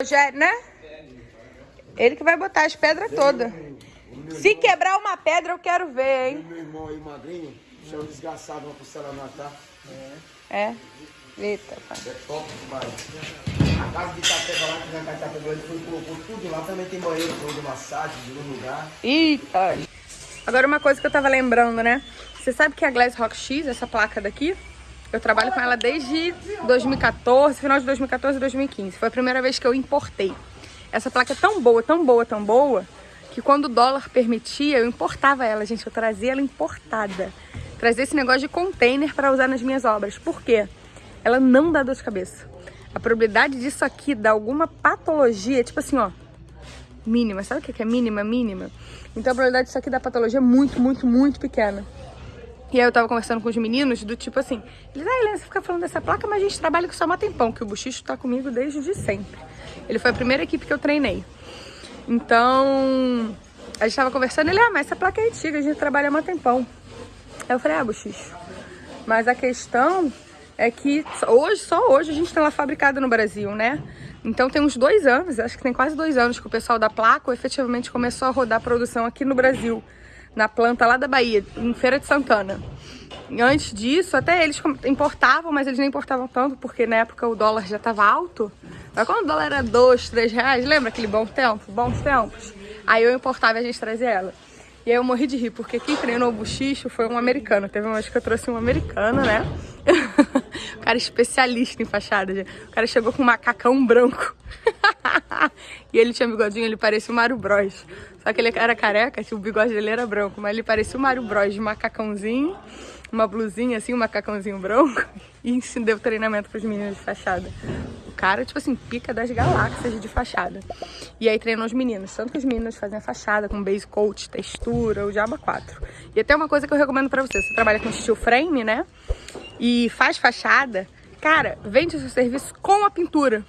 Rogério, né? Ele que vai botar as pedras todas. Se quebrar uma pedra, eu quero ver, hein? Meu irmão aí, magrinho, chama desgraçado uma porcelanato, tá? É. Eita, pai. É top demais. A casa de Itapeba lá, que na Itapeba, ele foi colocou tudo lá. Também tem banheiro de massagem, de um lugar. Eita. Agora uma coisa que eu tava lembrando, né? Você sabe que a Glass Rock X, essa placa daqui, eu trabalho com ela desde 2014, final de 2014 e 2015. Foi a primeira vez que eu importei. Essa placa é tão boa, tão boa, tão boa, que quando o dólar permitia, eu importava ela, gente. Eu trazia ela importada. Trazia esse negócio de container para usar nas minhas obras. Por quê? Ela não dá dor de cabeça. A probabilidade disso aqui dar alguma patologia, tipo assim, ó, mínima. Sabe o que é mínima? Mínima. Então a probabilidade disso aqui dar patologia é muito, muito, muito pequena. E aí eu tava conversando com os meninos do tipo assim, eles, ah, Helena, você fica falando dessa placa, mas a gente trabalha com só uma tempão, que o Buchicho tá comigo desde de sempre. Ele foi a primeira equipe que eu treinei. Então, a gente tava conversando, ele, ah, mas essa placa é antiga, a gente trabalha há um tempão. Aí eu falei, ah, Buchicho, mas a questão é que hoje, só hoje a gente tem ela fabricada no Brasil, né? Então tem uns dois anos, acho que tem quase dois anos que o pessoal da placa efetivamente começou a rodar produção aqui no Brasil na planta lá da Bahia, em Feira de Santana. E antes disso, até eles importavam, mas eles nem importavam tanto, porque na época o dólar já estava alto. Mas quando o dólar era 2, 3 reais, lembra aquele bom tempo? Bons tempos? Aí eu importava e a gente trazia ela. E aí eu morri de rir, porque quem treinou o buchicho foi um americano. Teve uma vez que eu trouxe um americano, né? o cara especialista em fachada. O cara chegou com um macacão branco. e ele tinha bigodinho, ele parecia o Mario Bros. Só que ele era careca, o bigode dele era branco. Mas ele parecia o Mario Bros de macacãozinho, uma blusinha assim, um macacãozinho branco. E deu treinamento pros meninos de fachada cara, tipo assim, pica das galáxias de fachada. E aí treinou os meninos. Tanto que os meninos fazem a fachada com base coat, textura, o Diaba 4. E até uma coisa que eu recomendo pra você. Você trabalha com steel frame, né? E faz fachada. Cara, vende o seu serviço com a pintura.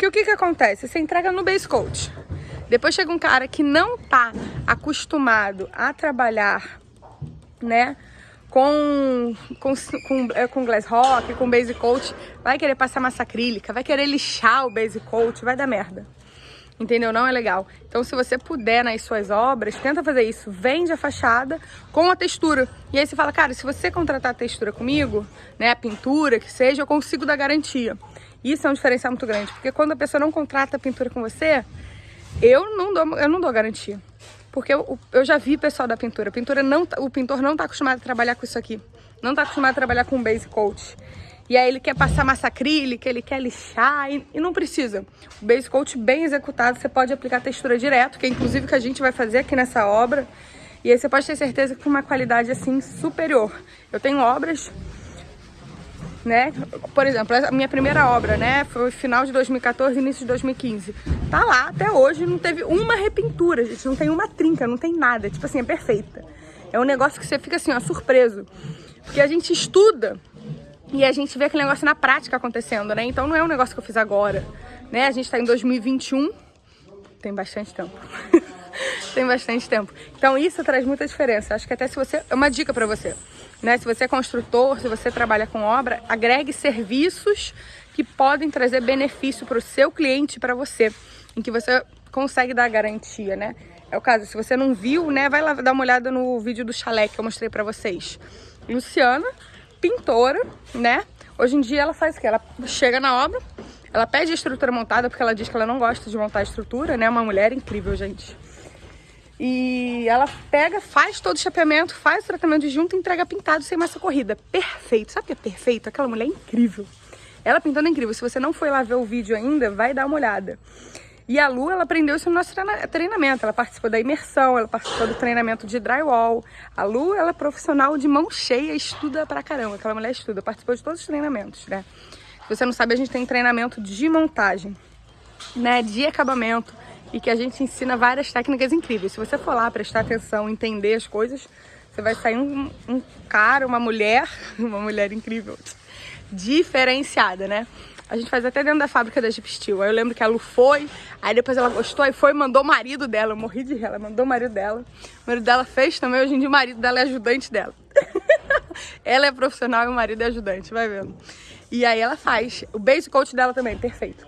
Porque o que que acontece? Você entrega no base coat. Depois chega um cara que não tá acostumado a trabalhar, né? com, com, com, é, com glass rock, com base coat, vai querer passar massa acrílica, vai querer lixar o base coat, vai dar merda. Entendeu? Não é legal. Então, se você puder nas suas obras, tenta fazer isso. Vende a fachada com a textura. E aí você fala, cara, se você contratar a textura comigo, né, a pintura, que seja, eu consigo dar garantia. Isso é um diferencial muito grande, porque quando a pessoa não contrata a pintura com você, eu não dou, eu não dou garantia. Porque eu, eu já vi pessoal da pintura. A pintura não, tá, o pintor não está acostumado a trabalhar com isso aqui. Não está acostumado a trabalhar com base coat. E aí ele quer passar massa acrílica, ele quer lixar e, e, não precisa. O base coat bem executado, você pode aplicar textura direto, que é inclusive que a gente vai fazer aqui nessa obra. E aí você pode ter certeza que uma qualidade assim superior. Eu tenho obras né? Por exemplo, a minha primeira obra, né? Foi final de 2014, início de 2015. Tá lá até hoje, não teve uma repintura, gente. Não tem uma trinca, não tem nada. Tipo assim, é perfeita. É um negócio que você fica assim, ó, surpreso. Porque a gente estuda e a gente vê aquele negócio na prática acontecendo, né? Então não é um negócio que eu fiz agora, né? A gente tá em 2021, tem bastante tempo. tem bastante tempo. Então isso traz muita diferença. Acho que até se você... É uma dica pra você. Né? Se você é construtor, se você trabalha com obra, agregue serviços que podem trazer benefício para o seu cliente e para você, em que você consegue dar garantia, né? É o caso, se você não viu, né, vai lá dar uma olhada no vídeo do chalé que eu mostrei para vocês. Luciana, pintora, né? Hoje em dia ela faz o quê? Ela chega na obra, ela pede a estrutura montada porque ela diz que ela não gosta de montar a estrutura, né? Uma mulher incrível, gente. E ela pega, faz todo o chapeamento, faz o tratamento de junta e entrega pintado sem massa corrida. Perfeito. Sabe o que é perfeito? Aquela mulher é incrível. Ela pintando é incrível. Se você não foi lá ver o vídeo ainda, vai dar uma olhada. E a Lu, ela aprendeu isso no nosso treinamento. Ela participou da imersão, ela participou do treinamento de drywall. A Lu, ela é profissional de mão cheia, estuda pra caramba. Aquela mulher estuda, participou de todos os treinamentos, né? Se você não sabe, a gente tem treinamento de montagem, né? De acabamento e que a gente ensina várias técnicas incríveis. Se você for lá prestar atenção, entender as coisas, você vai sair um, um cara, uma mulher, uma mulher incrível, diferenciada, né? A gente faz até dentro da fábrica da Jeep Steel. Aí eu lembro que a Lu foi, aí depois ela gostou, aí foi e mandou o marido dela. Eu morri de rir, ela mandou o marido dela. O marido dela fez também, hoje em dia o marido dela é ajudante dela. ela é profissional e o marido é ajudante, vai vendo. E aí ela faz. O base coat dela também, perfeito.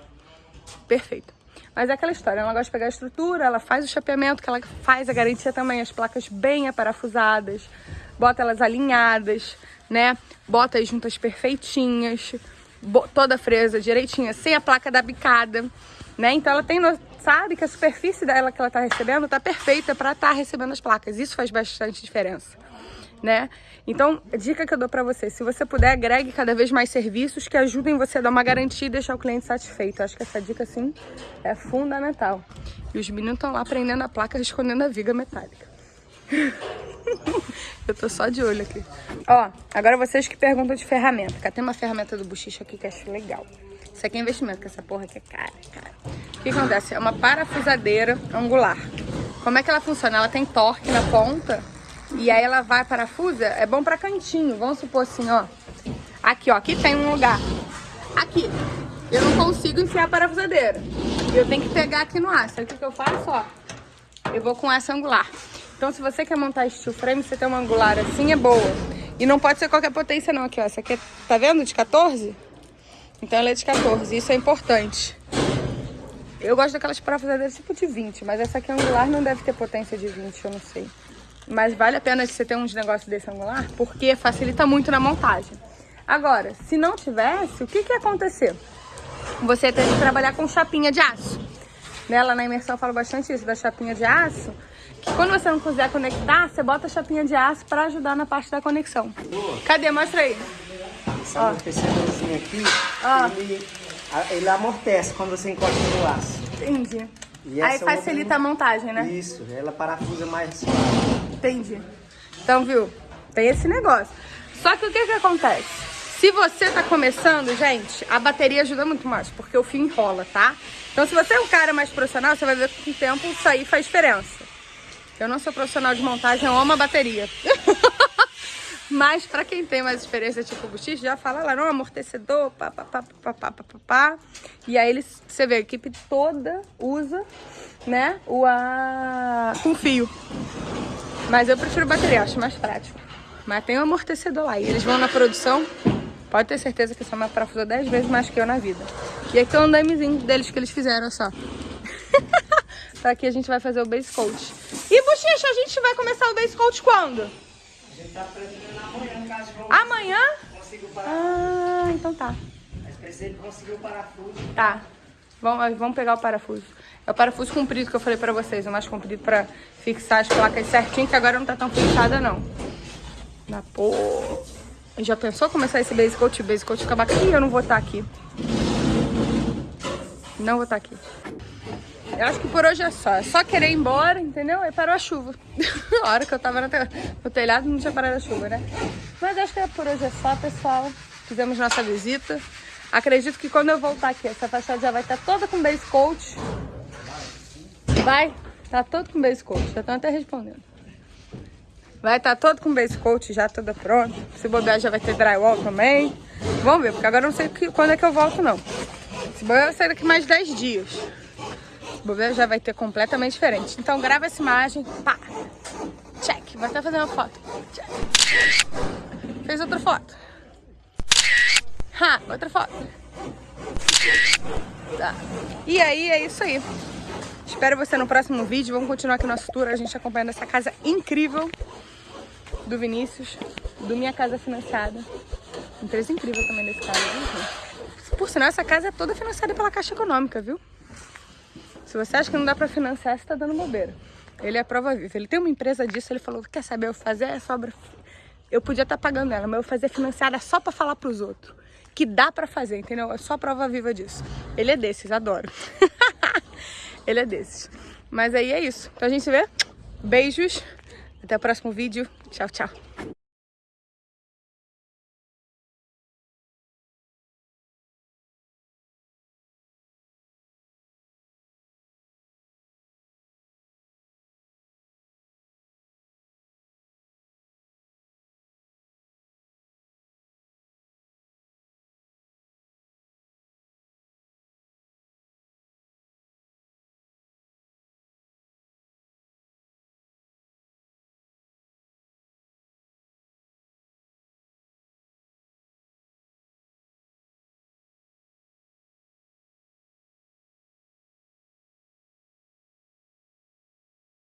Perfeito. Mas é aquela história, ela gosta de pegar a estrutura, ela faz o chapeamento, que ela faz a garantia também, as placas bem aparafusadas, bota elas alinhadas, né? Bota as juntas perfeitinhas, toda fresa direitinha, sem a placa da bicada, né? Então ela tem, sabe que a superfície dela que ela tá recebendo tá perfeita para estar tá recebendo as placas. Isso faz bastante diferença, né? Então, dica que eu dou para você, se você puder, agregue cada vez mais serviços que ajudem você a dar uma garantia e deixar o cliente satisfeito. Acho que essa dica, sim, é fundamental. E os meninos estão lá prendendo a placa, escondendo a viga metálica. eu tô só de olho aqui. Ó, agora vocês que perguntam de ferramenta. Cá tem uma ferramenta do Buchicho aqui que eu acho legal. Isso aqui é investimento, que essa porra aqui é cara, cara. O que acontece? É uma parafusadeira angular. Como é que ela funciona? Ela tem torque na ponta e aí ela vai parafusa, é bom pra cantinho. Vamos supor assim, ó. Aqui, ó, aqui tem um lugar. Aqui, eu não consigo enfiar a parafusadeira. Eu tenho que pegar aqui no aço. Aí o que, que eu faço, ó? Eu vou com essa angular. Então, se você quer montar steel frame, você tem uma angular assim, é boa. E não pode ser qualquer potência não, aqui, ó. Essa aqui, é, tá vendo? De 14? Então ela é de 14, isso é importante. Eu gosto daquelas parafusadeiras tipo de 20, mas essa aqui angular não deve ter potência de 20, eu não sei. Mas vale a pena você ter uns negócios desse angular, porque facilita muito na montagem. Agora, se não tivesse, o que que ia acontecer? Você tem que trabalhar com chapinha de aço. Nela na imersão eu falo bastante isso, da chapinha de aço. Quando você não quiser conectar, você bota a chapinha de aço para ajudar na parte da conexão. Cadê? Mostra aí. Esse amortecedorzinho aqui, ele, ele amortece quando você encosta no aço. Entendi. Aí facilita outra... a montagem, né? Isso, ela parafusa mais suave. Entendi. Então, viu? Tem esse negócio. Só que o que que acontece? Se você tá começando, gente, a bateria ajuda muito mais, porque o fio enrola, tá? Então, se você é um cara mais profissional, você vai ver que com o tempo isso aí faz diferença. Eu não sou profissional de montagem, eu amo a bateria. Mas pra quem tem mais experiência, tipo Buxix, já fala lá, não, amortecedor, pá, pá, pá, pá, pá, pá, pá, E aí eles, você vê, a equipe toda usa, né, o a... com fio. Mas eu prefiro bateria, acho mais prático. Mas tem o um amortecedor lá. E eles vão na produção, pode ter certeza que essa me parafusou 10 vezes mais que eu na vida. E aqui é o andamezinho deles que eles fizeram, só. Aqui a gente vai fazer o base coat. E, Bochecha, a gente vai começar o base coat quando? A gente tá pretendendo amanhã, caso Amanhã? Consiga o parafuso. Ah, então tá. Mas precisa conseguir o parafuso. Tá. Vamos, vamos pegar o parafuso. É o parafuso comprido que eu falei pra vocês, o mais comprido pra fixar as placas certinho, que agora não tá tão fixada não. Na porra. Já pensou começar esse base coat? O base coat acabar aqui eu não vou estar tá aqui. Não vou estar tá aqui. Eu acho que por hoje é só. É só querer ir embora, entendeu? Aí parou a chuva. a hora que eu tava no telhado não tinha parado a chuva, né? Mas acho que é por hoje é só, pessoal. Fizemos nossa visita. Acredito que quando eu voltar aqui, essa fachada já vai estar toda com base coat. Vai? Tá todo com base coat. Já estão até respondendo. Vai estar todo com base coat já toda pronta. Se bobear já vai ter drywall também. Vamos ver, porque agora eu não sei quando é que eu volto não. Se bobear vai sair daqui mais 10 dias bobeira já vai ter completamente diferente. Então grava essa imagem, pá, check. Vou até fazer uma foto. Check. Fez outra foto. Ha, outra foto. Tá. E aí, é isso aí. Espero você no próximo vídeo. Vamos continuar aqui nosso tour, a gente acompanhando essa casa incrível do Vinícius, do Minha Casa Financiada. Empresa incrível também desse viu? Por sinal, essa casa é toda financiada pela Caixa Econômica, viu? Se você acha que não dá pra financiar, você tá dando bobeira. Ele é prova viva. Ele tem uma empresa disso, ele falou, quer saber, eu fazer essa obra... Eu podia estar tá pagando ela, mas eu fazer financiada só pra falar pros outros. Que dá pra fazer, entendeu? É só prova viva disso. Ele é desses, adoro. ele é desses. Mas aí é isso. Então a gente se vê. Beijos. Até o próximo vídeo. Tchau, tchau.